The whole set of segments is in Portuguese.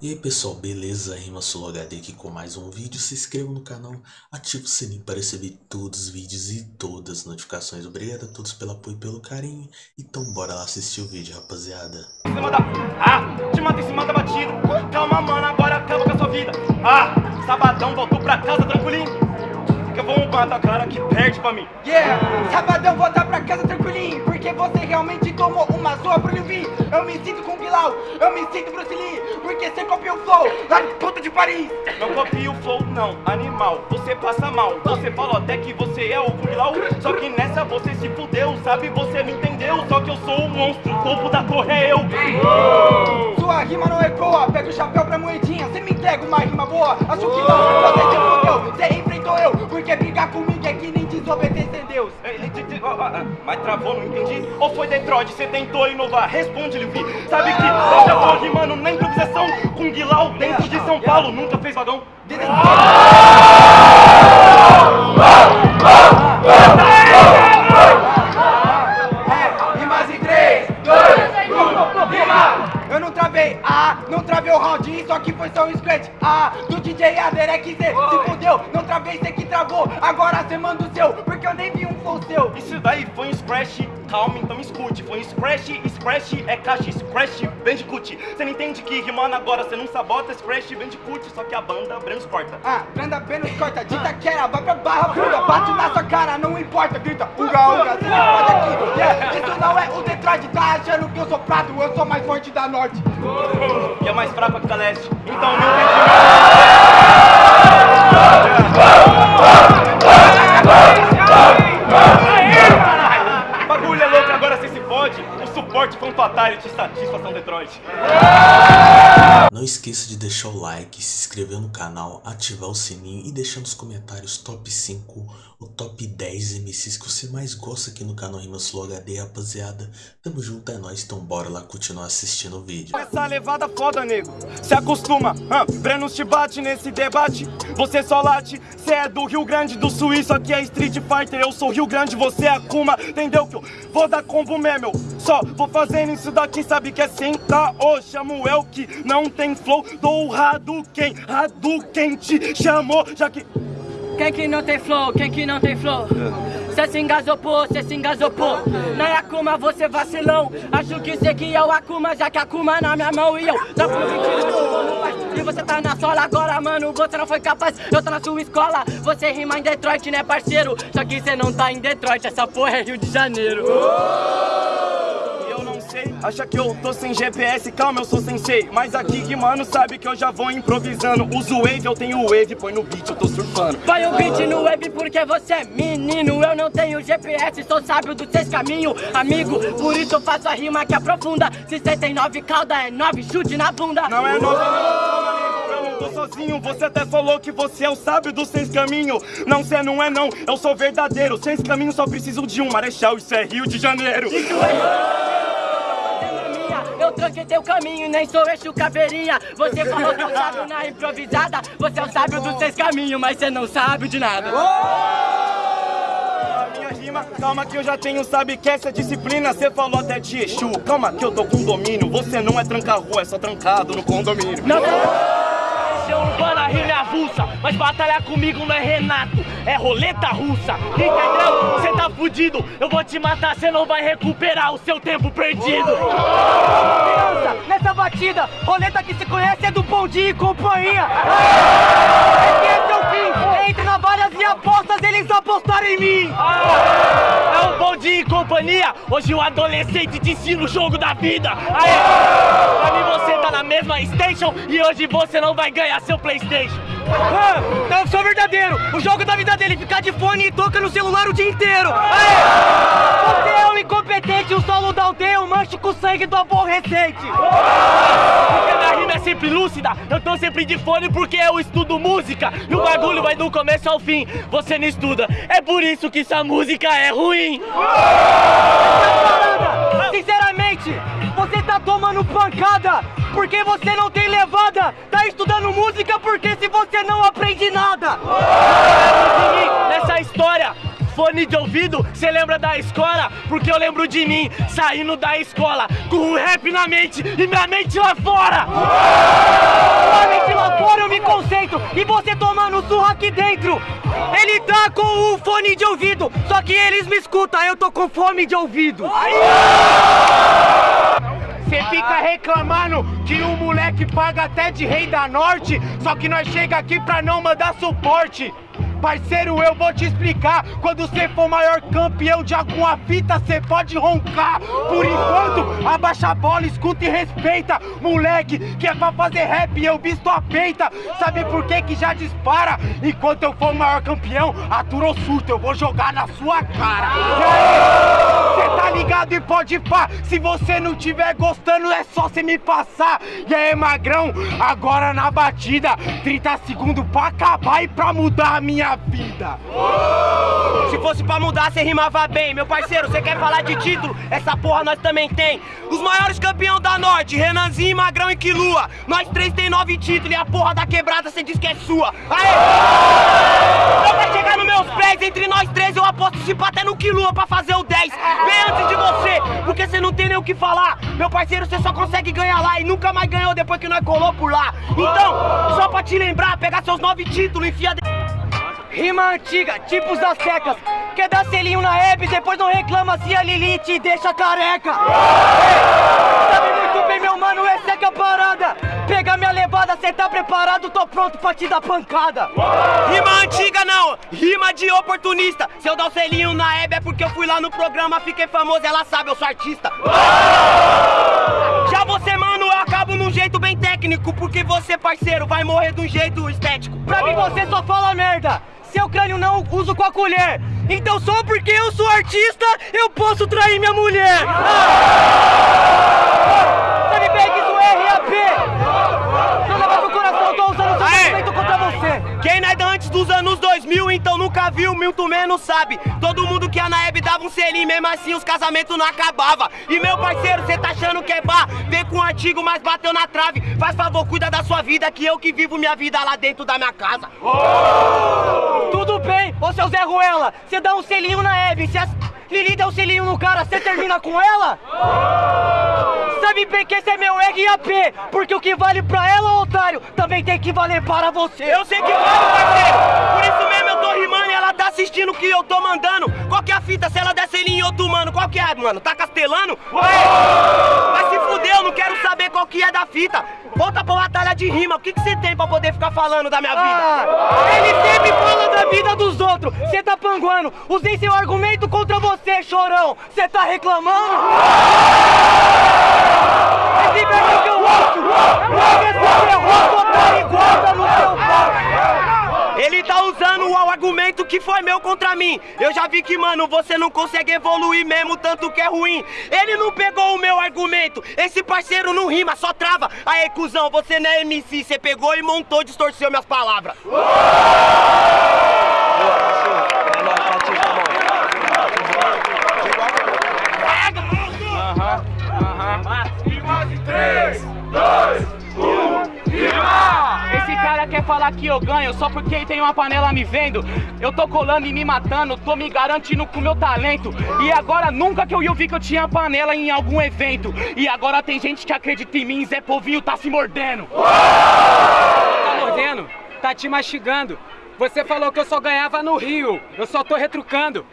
E aí pessoal, beleza? Rima HD aqui com mais um vídeo. Se inscreva no canal, ative o sininho para receber todos os vídeos e todas as notificações. Obrigado a todos pelo apoio e pelo carinho. Então bora lá assistir o vídeo, rapaziada. Ah, te mata em cima da batida. Calma, mano, agora acaba com a sua vida. Ah, sabadão, voltou pra casa tranquilinho. Que eu vou matar cara que perde pra mim. Yeah, sabadão voltar pra casa tranquilinho Porque você realmente tomou uma zoa pro Livi Eu me sinto com Bilal, eu me sinto Bruce Lee Porque você copiou o flow lá de puta de Paris. Não copia o flow, não, animal, você passa mal Você falou até que você é o Bilal. Só que nessa você se fudeu, sabe, você não entendeu Só que eu sou o monstro, o topo da torre é eu. Sua rima não ecoa, pega o chapéu pra moedinha Você me entrega uma rima boa, acho que não Você se Porque brigar comigo é que nem desobedecer Deus. Mas travou, não entendi. Ou foi Detroit, você tentou inovar? Responde, Livi Sabe que eu já tô rimando na improvisação Com Guilau dentro de São Paulo. Nunca fez vagão? É, rimas em 3, 2, 1, rima! Eu não travei, ah, não travei o round, isso aqui foi só um scratch, ah, do DJ Aderek Z, se fudeu, não travei, cê que travou, agora cê manda o seu, porque eu nem vi um flow seu. Isso daí foi um scratch, calma, então escute. Foi um scratch, scratch é caixa, scratch, bandicoot Você não entende que rimando agora, você não sabota Scratch, bandicoot, só que a banda Brancos corta Ah, prenda apenas corta, dita quera, vai pra barra funda, bate na sua cara, não importa, grita, uga, uga, cê não pode aqui, yeah, isso não é o Detroit, tá achando que eu sou prato, eu sou mais forte da norte. E é mais fraca que da leste. Então não tem Bagulho é O suporte foi um fatality, satisfação Detroit Não esqueça de deixar o like, se inscrever no canal, ativar o sininho e deixar nos comentários top 5 ou top 10 MCs que você mais gosta aqui no canal Rimas Flow HD, rapaziada. Tamo junto, é nóis, então bora lá continuar assistindo o vídeo. Essa levada foda, nego. Se acostuma, ah, Brenos te bate nesse debate. Você só late, cê é do Rio Grande do Sul, isso aqui é Street Fighter. Eu sou Rio Grande, você é Akuma. Entendeu que eu vou dar combo mesmo? Só vou fazendo isso daqui, sabe que é sentar. Ô, chamo eu que não tem flow. Dou Hadouken, Hadouken te chamou, já que. Quem que não tem flow? Quem que não tem flow? Cê se engasopou, cê se engasopou Na Akuma você vacilão Acho que cê que é o Akuma Já que Akuma na minha mão e eu Não fui mentira, E você tá na sola agora, mano Você não foi capaz, eu tô na sua escola Você rima em Detroit, né parceiro? Só que cê não tá em Detroit Essa porra é Rio de Janeiro acha que eu tô sem GPS, calma, eu sou sensei. Mas aqui que mano sabe que eu já vou improvisando. Uso wave, eu tenho wave, põe no beat, eu tô surfando. Põe o beat no web porque você é menino Eu não tenho GPS, sou sábio dos seis caminhos Amigo, por isso eu faço a rima que aprofunda Se cê tem nove cauda, é nove chute na bunda Não é novo, não, eu não tô sozinho. Você até falou que você é o sábio dos seis caminhos. Não, cê não é não, eu sou verdadeiro. Seis caminhos só preciso de um marechal, isso é Rio de Janeiro. Eu tranquei teu caminho nem sou eixo caveirinha Você falou que eu sábio na improvisada Você é o sábio dos seis caminhos, mas você não sabe de nada minha rima, calma que eu já tenho, sabe que essa é disciplina. Cê falou até de Exu, calma que eu tô com domínio. Você não é tranca-rua, é só trancado no condomínio. Não, Paixão urbana, rima é avulsa Mas batalhar comigo não é Renato, é roleta russa Entendeu? Cê tá fudido, eu vou te matar Cê não vai recuperar o seu tempo perdido Criança, nessa batida, roleta que se conhece é do Bom e Companhia. É entre na várias e apostas, eles apostaram em mim. É um bom dia e companhia Hoje o adolescente te ensina o jogo da vida Aê! Pra mim você tá na mesma station E hoje você não vai ganhar seu Playstation Ah, eu sou verdadeiro, o jogo da vida dele ficar de fone e toca no celular o dia inteiro. Aê! Você é um incompetente, o solo da aldeia, um manche com sangue do aborrecente. Porque é sempre lúcida Eu tô sempre de fone porque eu estudo música E o bagulho vai do começo ao fim Você não estuda É por isso que essa música é ruim! Sinceramente, você tá tomando pancada porque você não tem levada. Tá estudando música porque se você não aprende nada. Fone de ouvido, cê lembra da escola? Porque eu lembro de mim, saindo da escola, com um rap na mente e minha mente lá fora! Sua mente lá fora eu me concentro e você tomando surra aqui dentro! Ele tá com o fone de ouvido, só que eles me escutam, eu tô com fome de ouvido! Cê fica reclamando que o moleque paga até de rei da norte, só que nós chega aqui pra não mandar suporte. Parceiro, eu vou te explicar. Quando você for maior campeão de alguma fita, cê pode roncar. Por enquanto, abaixa a bola, escuta e respeita. Moleque, que é pra fazer rap, eu visto a peita. Sabe por que que já dispara? Enquanto eu for maior campeão, aturou surto, eu vou jogar na sua cara. Aí, cê tá ligado e pode pá. Se você não tiver gostando, é só cê me passar. E aí, magrão, agora na batida. 30 segundos pra acabar e pra mudar a minha vida. Se fosse pra mudar, cê rimava bem. Meu parceiro, você quer falar de título? Essa porra nós também tem. Os maiores campeão da Norte, Renanzinho, Magrão e Quilua. Nós três tem nove títulos e a porra da quebrada cê diz que é sua. Aê! Então pra chegar nos meus pés, entre nós três, eu aposto se até no Quilua pra fazer o 10. Bem antes de você, porque cê não tem nem o que falar. Meu parceiro, cê só consegue ganhar lá e nunca mais ganhou depois que nós colou por lá. Então, só pra te lembrar, pegar seus nove títulos, enfia... de- Rima antiga, tipos das secas. Quer dar selinho na Hebe, depois não reclama se a Lili te deixa careca. Ei, sabe muito bem, meu mano, é que é a parada. Pega minha levada, cê tá preparado, tô pronto pra te dar pancada. Rima antiga não, rima de oportunista. Se eu dar o selinho na Hebe é porque eu fui lá no programa, fiquei famoso, ela sabe, eu sou artista. Já você, mano, eu acabo num jeito bem técnico, porque você, parceiro, vai morrer de um jeito estético. Pra mim você só fala merda. Seu crânio não uso com a colher. Então só porque eu sou artista, eu posso trair minha mulher. Ah! Sabe bem que isso é RAP. Não leva pro coração, tô usando seu Aê! sentimento contra você. Quem não é da antes dos anos 2000, então nunca viu, muito menos sabe. Todo mundo que a Naeb dava um selinho, mesmo assim os casamentos não acabava. E meu parceiro, cê tá achando que é bar? Vem com um artigo, mas bateu na trave. Faz favor, cuida da sua vida, que eu que vivo minha vida lá dentro da minha casa. Tudo bem, ô seu Zé Ruela, você dá um selinho na Hebe, se a Lili der um selinho no cara, você termina com ela? Sabe bem que esse é meu RAP, porque o que vale pra ela, otário, também tem que valer para você. Eu sei que vale, parceiro. Por isso mesmo eu tô rimando e ela tá assistindo o que eu tô mandando. Qual que é a fita? Se ela der selinho em outro mano, qual que é, mano? Tá castelando? Ué! Vai saber qual que é da fita. Volta pra batalha de rima. O que que você tem pra poder ficar falando da minha vida? Ah, ele sempre fala da vida dos outros, você tá panguando, usei seu argumento contra você, chorão, você tá reclamando? Esse verbo que eu errou, no seu. Ele tá usando o argumento que foi meu contra mim. Eu já vi que, mano, você não consegue evoluir mesmo, tanto que é ruim. Ele não pegou o meu argumento. Esse parceiro não rima, só trava. Aí, cuzão, você não é MC. Você pegou e montou, distorceu minhas palavras. Esse cara quer falar que eu ganho só porque tem uma panela me vendo. Eu tô colando e me matando, tô me garantindo com meu talento. E agora nunca que eu ia ouvir que eu tinha panela em algum evento. E agora tem gente que acredita em mim, Zé Povinho tá se mordendo. tá mordendo, tá te mastigando. Você falou que eu só ganhava no Rio, eu só tô retrucando.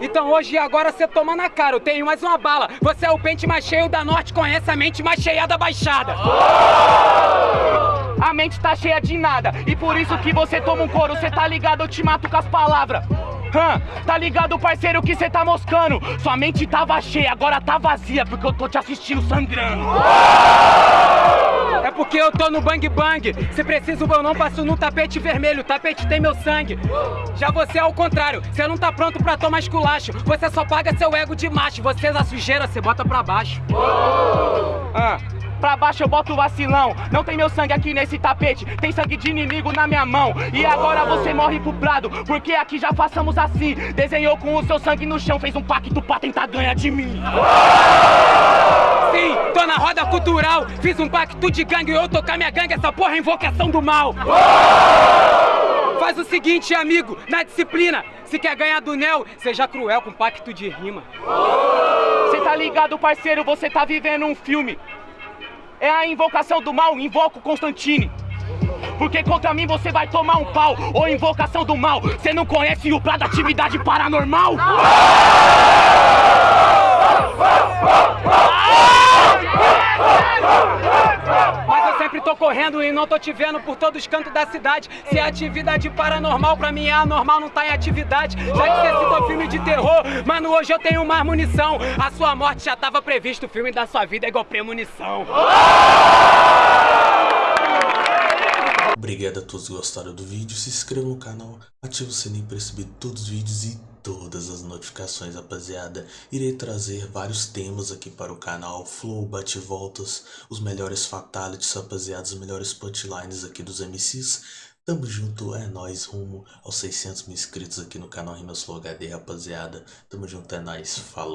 Então hoje e agora você toma na cara, eu tenho mais uma bala. Você é o pente mais cheio da norte, conhece a mente mais cheia da baixada. A mente tá cheia de nada. E por isso que você toma um couro. Cê tá ligado, eu te mato com as palavras. Hã, tá ligado, parceiro, que cê tá moscando. Sua mente tava cheia, agora tá vazia Porque eu tô te assistindo sangrando. É porque eu tô no bang bang. Se precisa eu não passo no tapete vermelho, o tapete tem meu sangue. Já você é o contrário, você não tá pronto pra tomar esculacho. Você só paga seu ego de macho, você na sujeira, você bota pra baixo. Ah, pra baixo eu boto vacilão. Não tem meu sangue aqui nesse tapete, tem sangue de inimigo na minha mão. E agora você morre pro prado, porque aqui já façamos assim. Desenhou com o seu sangue no chão, fez um pacto pra tentar ganhar de mim. Sim, tô na roda cultural, fiz um pacto de gangue, eu tocar minha gangue, essa porra é invocação do mal. faz o seguinte, amigo, na disciplina. Se quer ganhar do Nel, seja cruel com pacto de rima. Cê tá ligado, parceiro, você tá vivendo um filme. É a invocação do mal, invoca o Constantine. Porque contra mim você vai tomar um pau. Ou invocação do mal. Você não conhece o plano da atividade paranormal? Sempre tô correndo e não tô te vendo por todos os cantos da cidade. Se é atividade paranormal, pra mim é anormal, não tá em atividade. Já que você citou filme de terror, mano, hoje eu tenho mais munição. A sua morte já tava previsto, o filme da sua vida é igual premonição. Obrigado a todos que gostaram do vídeo, se inscreva no canal, ative o sininho para receber todos os vídeos e todas as notificações, rapaziada. Irei trazer vários temas aqui para o canal, flow, bate-voltas, os melhores fatalities, rapaziada, os melhores punchlines aqui dos MCs. Tamo junto, é nóis, rumo aos 600 mil inscritos aqui no canal Rimas Flow HD, rapaziada. Tamo junto, é nóis, falou.